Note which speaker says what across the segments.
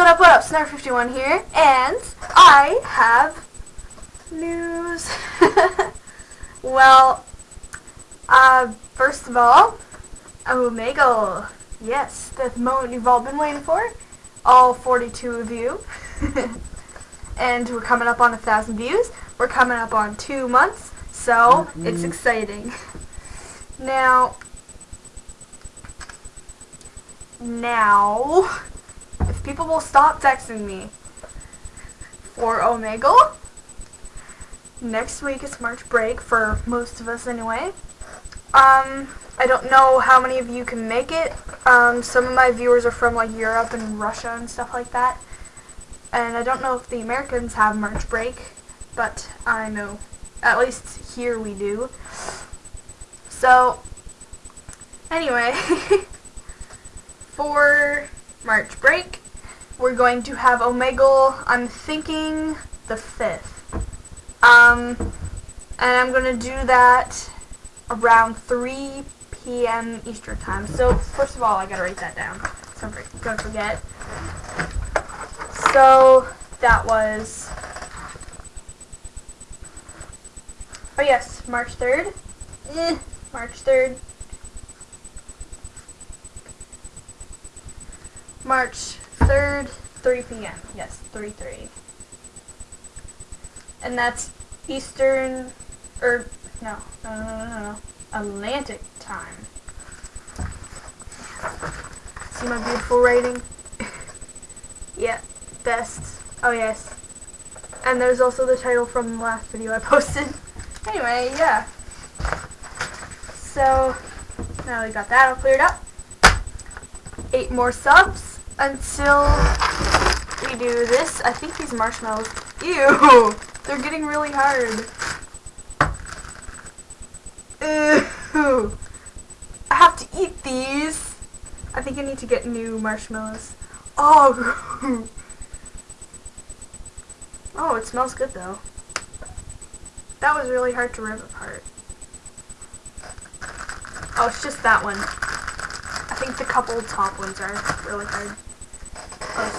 Speaker 1: what up, what up? Snar51 here, and I have news. well, uh, first of all, Omegle. Yes, the moment you've all been waiting for. All 42 of you. and we're coming up on a thousand views. We're coming up on two months, so mm -hmm. it's exciting. Now, now, people will stop texting me for Omegle, next week is March break for most of us anyway. Um, I don't know how many of you can make it. Um, some of my viewers are from like Europe and Russia and stuff like that. And I don't know if the Americans have March break, but I know at least here we do. So, anyway, for March break, we're going to have Omegle, I'm thinking the 5th. Um, and I'm going to do that around 3 p.m. Eastern time. So, first of all, I got to write that down, so to forget. So, that was... Oh yes, March 3rd. Eh, March 3rd. March 3rd, 3 p.m. Yes, 3 3. And that's Eastern, or, no, no, no, no, no, Atlantic time. See my beautiful writing? yeah, best. Oh, yes. And there's also the title from the last video I posted. Anyway, yeah. So, now we got that all cleared up. Eight more subs until we do this. I think these marshmallows, ew, they're getting really hard. Ew. I have to eat these. I think I need to get new marshmallows. Oh, oh, it smells good though. That was really hard to rip apart. Oh, it's just that one. I think the couple top ones are really hard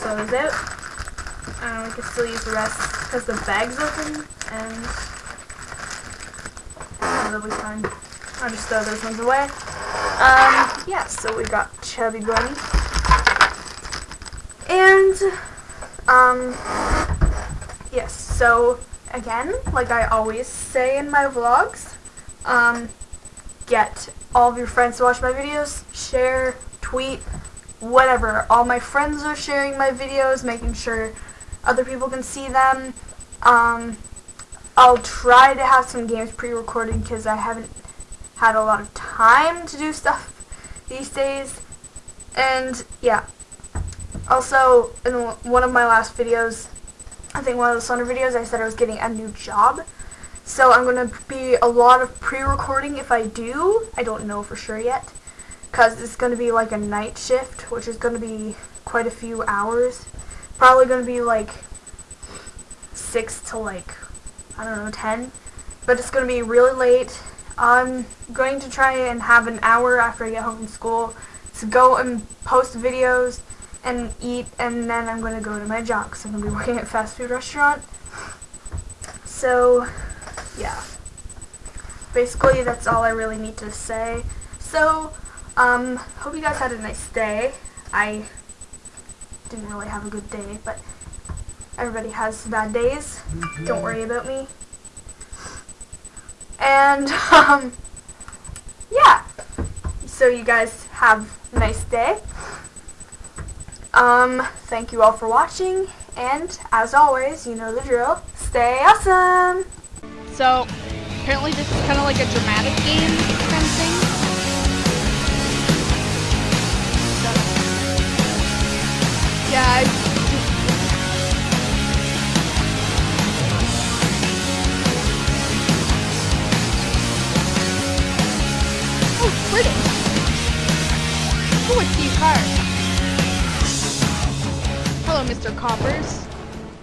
Speaker 1: also is it. Um, we can still use the rest because the bag's open and that'll be fine. I'll just throw those ones away. Um, yeah, so we got Chubby Bunny. And, um, yes, so again, like I always say in my vlogs, um, get all of your friends to watch my videos, share, tweet, whatever. All my friends are sharing my videos, making sure other people can see them. Um, I'll try to have some games pre-recorded because I haven't had a lot of time to do stuff these days. And yeah. Also, in one of my last videos, I think one of the Slender videos, I said I was getting a new job. So I'm going to be a lot of pre-recording if I do. I don't know for sure yet because it's going to be like a night shift, which is going to be quite a few hours. Probably going to be like 6 to like, I don't know, 10. But it's going to be really late. I'm going to try and have an hour after I get home from school to go and post videos and eat, and then I'm going to go to my job because I'm going to be working at a fast food restaurant. So, yeah. Basically, that's all I really need to say. So, um, hope you guys had a nice day. I didn't really have a good day, but everybody has bad days. Don't worry about me. And, um, yeah. So you guys have a nice day. Um, thank you all for watching, and as always, you know the drill. Stay awesome!
Speaker 2: So, apparently this is kind of like a dramatic game kind of thing. Oh, British. Oh, it's Steve Hart. Hello, Mr. Coppers.